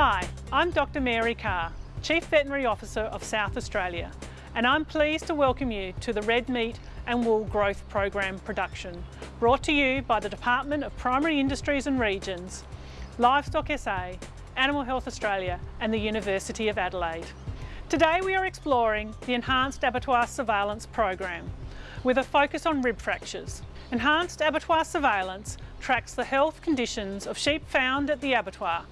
Hi, I'm Dr Mary Carr, Chief Veterinary Officer of South Australia, and I'm pleased to welcome you to the Red Meat and Wool Growth Program production, brought to you by the Department of Primary Industries and Regions, Livestock SA, Animal Health Australia and the University of Adelaide. Today we are exploring the Enhanced Abattoir Surveillance Program with a focus on rib fractures. Enhanced Abattoir Surveillance tracks the health conditions of sheep found at the abattoir.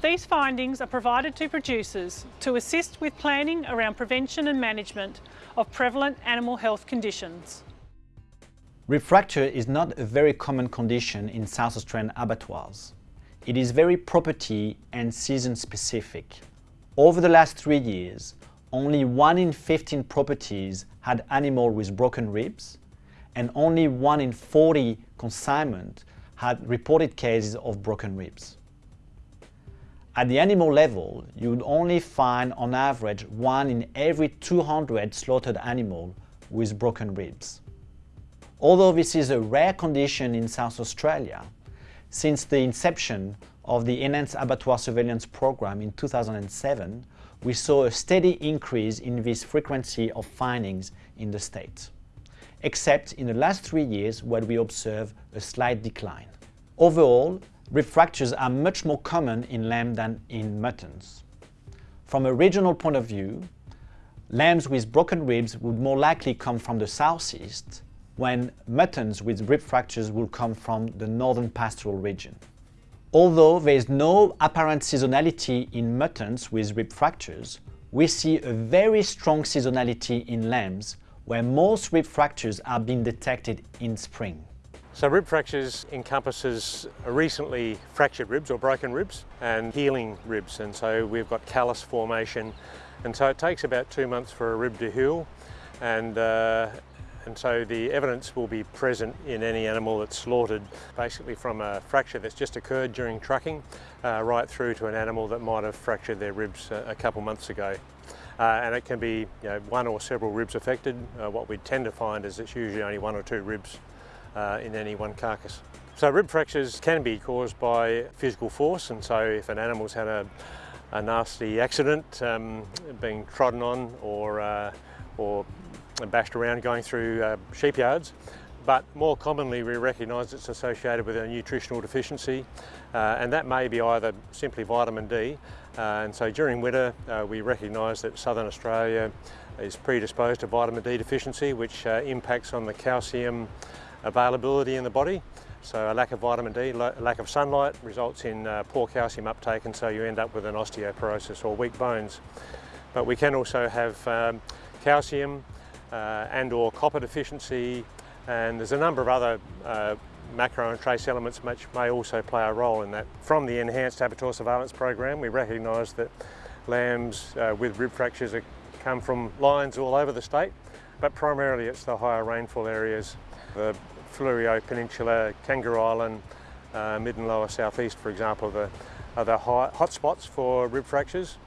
These findings are provided to producers to assist with planning around prevention and management of prevalent animal health conditions. Fracture is not a very common condition in South Australian abattoirs. It is very property and season specific. Over the last three years, only 1 in 15 properties had animal with broken ribs and only 1 in 40 consignment had reported cases of broken ribs. At the animal level, you would only find on average 1 in every 200 slaughtered animal with broken ribs. Although this is a rare condition in South Australia, since the inception of the Enhanced Abattoir Surveillance Program in 2007, we saw a steady increase in this frequency of findings in the state, except in the last three years where we observe a slight decline. Overall, rib fractures are much more common in lamb than in muttons. From a regional point of view, lambs with broken ribs would more likely come from the southeast, when muttons with rib fractures will come from the northern pastoral region. Although there is no apparent seasonality in muttons with rib fractures, we see a very strong seasonality in lambs where most rib fractures are being detected in spring. So rib fractures encompasses recently fractured ribs or broken ribs and healing ribs and so we've got callus formation and so it takes about two months for a rib to heal and uh, and so the evidence will be present in any animal that's slaughtered basically from a fracture that's just occurred during trucking uh, right through to an animal that might have fractured their ribs a, a couple months ago. Uh, and it can be you know, one or several ribs affected. Uh, what we tend to find is it's usually only one or two ribs uh, in any one carcass. So rib fractures can be caused by physical force and so if an animal's had a, a nasty accident um, being trodden on or, uh, or bashed around going through uh, sheep yards. But more commonly we recognise it's associated with a nutritional deficiency uh, and that may be either simply vitamin D uh, and so during winter uh, we recognise that southern Australia is predisposed to vitamin D deficiency which uh, impacts on the calcium availability in the body. So a lack of vitamin D, lack of sunlight results in uh, poor calcium uptake and so you end up with an osteoporosis or weak bones. But we can also have um, calcium, uh, and or copper deficiency and there's a number of other uh, macro and trace elements which may also play a role in that. From the Enhanced Abattoir Surveillance Program we recognise that lambs uh, with rib fractures are, come from lines all over the state but primarily it's the higher rainfall areas, the Fleurieu Peninsula, Kangaroo Island, uh, mid and lower southeast for example the, are the hot hotspots for rib fractures.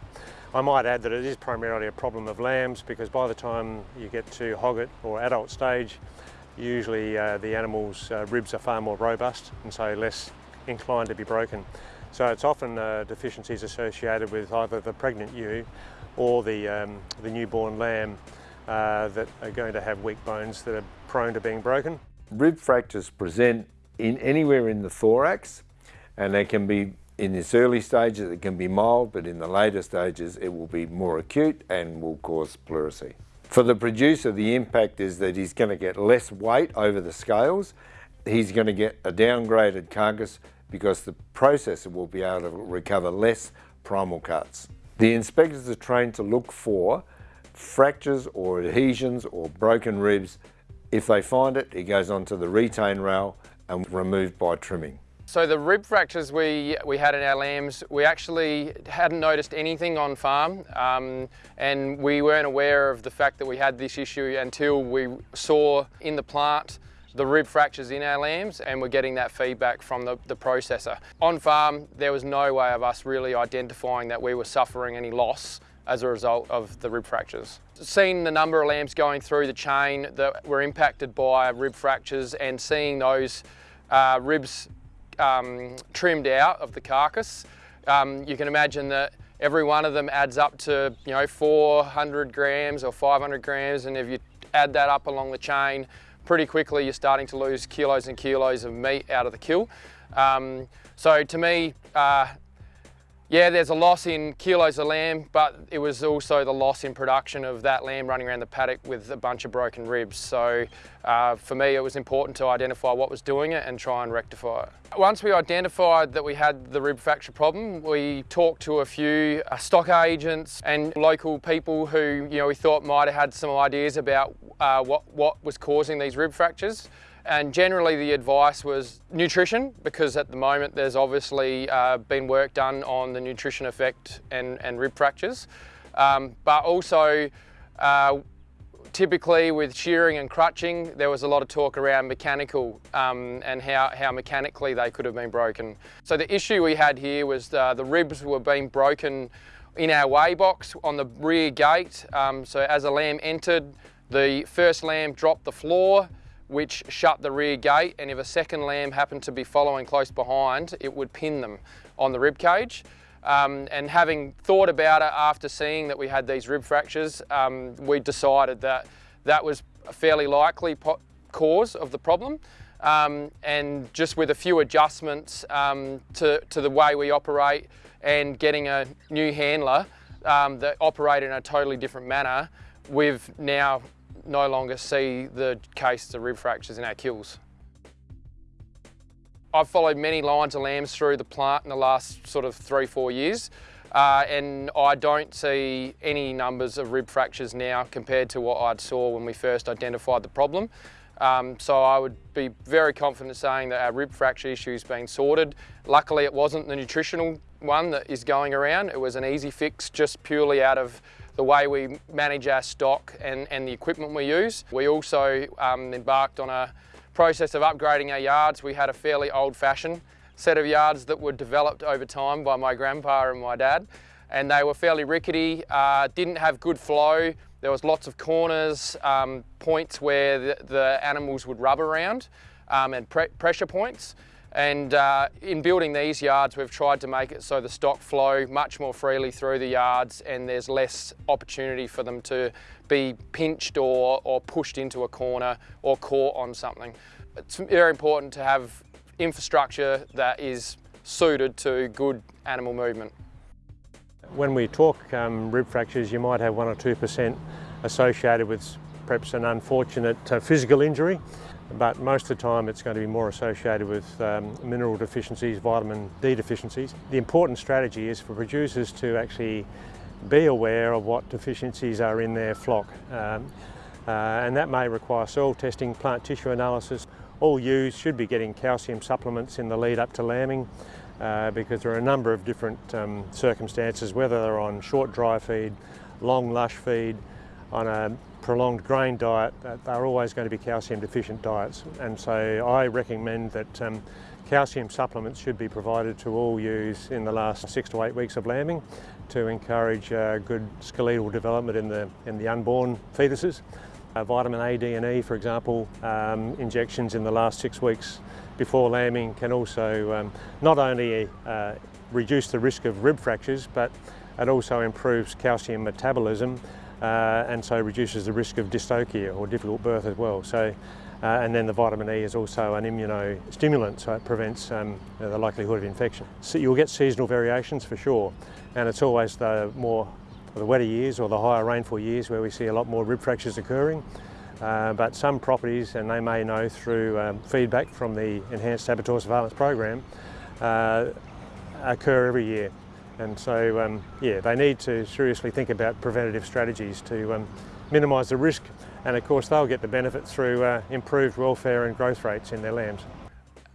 I might add that it is primarily a problem of lambs because by the time you get to hogget or adult stage, usually uh, the animal's uh, ribs are far more robust and so less inclined to be broken. So it's often uh, deficiencies associated with either the pregnant ewe or the, um, the newborn lamb uh, that are going to have weak bones that are prone to being broken. Rib fractures present in anywhere in the thorax and they can be in its early stages it can be mild, but in the later stages it will be more acute and will cause pleurisy. For the producer, the impact is that he's going to get less weight over the scales. He's going to get a downgraded carcass because the processor will be able to recover less primal cuts. The inspectors are trained to look for fractures or adhesions or broken ribs. If they find it, it goes onto the retain rail and removed by trimming. So the rib fractures we, we had in our lambs, we actually hadn't noticed anything on farm um, and we weren't aware of the fact that we had this issue until we saw in the plant the rib fractures in our lambs and we're getting that feedback from the, the processor. On farm, there was no way of us really identifying that we were suffering any loss as a result of the rib fractures. Seeing the number of lambs going through the chain that were impacted by rib fractures and seeing those uh, ribs um, trimmed out of the carcass, um, you can imagine that every one of them adds up to you know 400 grams or 500 grams and if you add that up along the chain pretty quickly you're starting to lose kilos and kilos of meat out of the kill. Um, so to me, uh, yeah, there's a loss in kilos of lamb, but it was also the loss in production of that lamb running around the paddock with a bunch of broken ribs. So uh, for me, it was important to identify what was doing it and try and rectify it. Once we identified that we had the rib fracture problem, we talked to a few uh, stock agents and local people who you know we thought might have had some ideas about uh, what, what was causing these rib fractures. And generally the advice was nutrition, because at the moment there's obviously uh, been work done on the nutrition effect and, and rib fractures. Um, but also, uh, typically with shearing and crutching, there was a lot of talk around mechanical um, and how, how mechanically they could have been broken. So the issue we had here was uh, the ribs were being broken in our weigh box on the rear gate. Um, so as a lamb entered, the first lamb dropped the floor, which shut the rear gate and if a second lamb happened to be following close behind, it would pin them on the rib cage. Um, and having thought about it after seeing that we had these rib fractures, um, we decided that that was a fairly likely cause of the problem. Um, and just with a few adjustments um, to, to the way we operate and getting a new handler um, that operate in a totally different manner, we've now no longer see the cases of rib fractures in our kills. I've followed many lines of lambs through the plant in the last sort of three, four years. Uh, and I don't see any numbers of rib fractures now compared to what I saw when we first identified the problem. Um, so I would be very confident saying that our rib fracture issue has been sorted. Luckily it wasn't the nutritional one that is going around. It was an easy fix just purely out of the way we manage our stock and, and the equipment we use. We also um, embarked on a process of upgrading our yards. We had a fairly old-fashioned set of yards that were developed over time by my grandpa and my dad and they were fairly rickety, uh, didn't have good flow. There was lots of corners, um, points where the, the, animals would rub around um, and pre pressure points. And uh, in building these yards, we've tried to make it so the stock flow much more freely through the yards and there's less opportunity for them to be pinched or, or pushed into a corner or caught on something. It's very important to have infrastructure that is suited to good animal movement. When we talk um, rib fractures, you might have one or 2% associated with perhaps an unfortunate uh, physical injury but most of the time it's going to be more associated with um, mineral deficiencies, vitamin D deficiencies. The important strategy is for producers to actually be aware of what deficiencies are in their flock. Um, uh, and that may require soil testing, plant tissue analysis. All ewes should be getting calcium supplements in the lead up to lambing uh, because there are a number of different um, circumstances, whether they're on short dry feed, long lush feed, on a prolonged grain diet, they're always going to be calcium deficient diets. And so I recommend that um, calcium supplements should be provided to all ewes in the last six to eight weeks of lambing to encourage uh, good skeletal development in the, in the unborn fetuses. Uh, vitamin A, D and E, for example, um, injections in the last six weeks before lambing can also um, not only uh, reduce the risk of rib fractures, but it also improves calcium metabolism uh, and so reduces the risk of dystocia or difficult birth as well. So, uh, and then the vitamin E is also an immunostimulant, so it prevents um, the likelihood of infection. So you'll get seasonal variations for sure, and it's always the more the wetter years or the higher rainfall years where we see a lot more rib fractures occurring. Uh, but some properties, and they may know through um, feedback from the Enhanced Abattoir Surveillance Program, uh, occur every year. And so, um, yeah, they need to seriously think about preventative strategies to um, minimise the risk. And of course, they'll get the benefit through uh, improved welfare and growth rates in their lambs.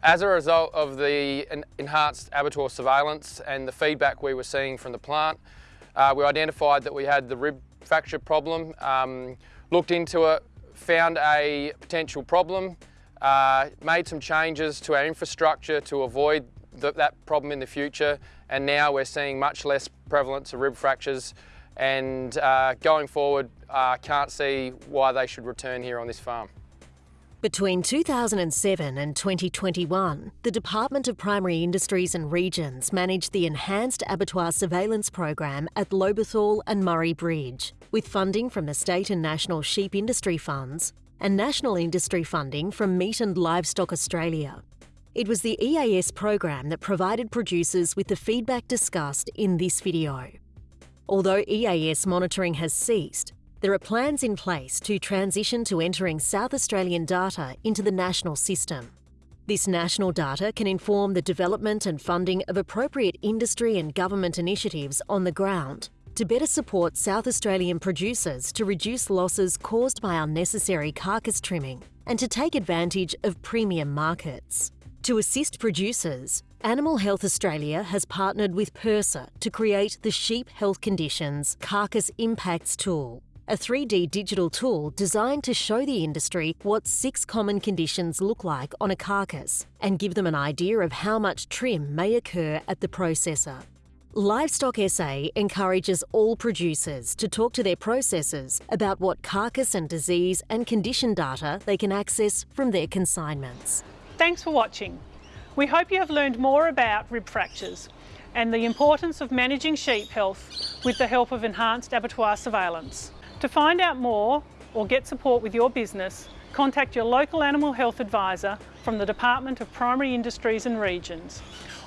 As a result of the enhanced abattoir surveillance and the feedback we were seeing from the plant, uh, we identified that we had the rib fracture problem, um, looked into it, found a potential problem, uh, made some changes to our infrastructure to avoid th that problem in the future and now we're seeing much less prevalence of rib fractures and uh, going forward I uh, can't see why they should return here on this farm. Between 2007 and 2021, the Department of Primary Industries and Regions managed the Enhanced Abattoir Surveillance Program at Lobethal and Murray Bridge, with funding from the state and national sheep industry funds and national industry funding from Meat and Livestock Australia. It was the EAS program that provided producers with the feedback discussed in this video. Although EAS monitoring has ceased, there are plans in place to transition to entering South Australian data into the national system. This national data can inform the development and funding of appropriate industry and government initiatives on the ground to better support South Australian producers to reduce losses caused by unnecessary carcass trimming and to take advantage of premium markets. To assist producers, Animal Health Australia has partnered with PIRSA to create the Sheep Health Conditions Carcass Impacts Tool, a 3D digital tool designed to show the industry what six common conditions look like on a carcass and give them an idea of how much trim may occur at the processor. Livestock SA encourages all producers to talk to their processors about what carcass and disease and condition data they can access from their consignments. Thanks for watching. We hope you have learned more about rib fractures and the importance of managing sheep health with the help of enhanced abattoir surveillance. To find out more or get support with your business, contact your local animal health advisor from the Department of Primary Industries and Regions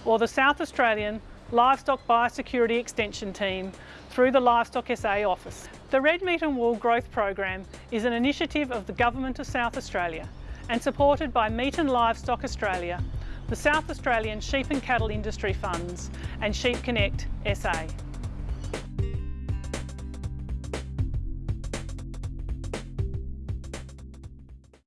or the South Australian Livestock Biosecurity Extension Team through the Livestock SA office. The Red Meat and Wool Growth Program is an initiative of the Government of South Australia and supported by Meat and Livestock Australia, the South Australian Sheep and Cattle Industry Funds and Sheep Connect SA.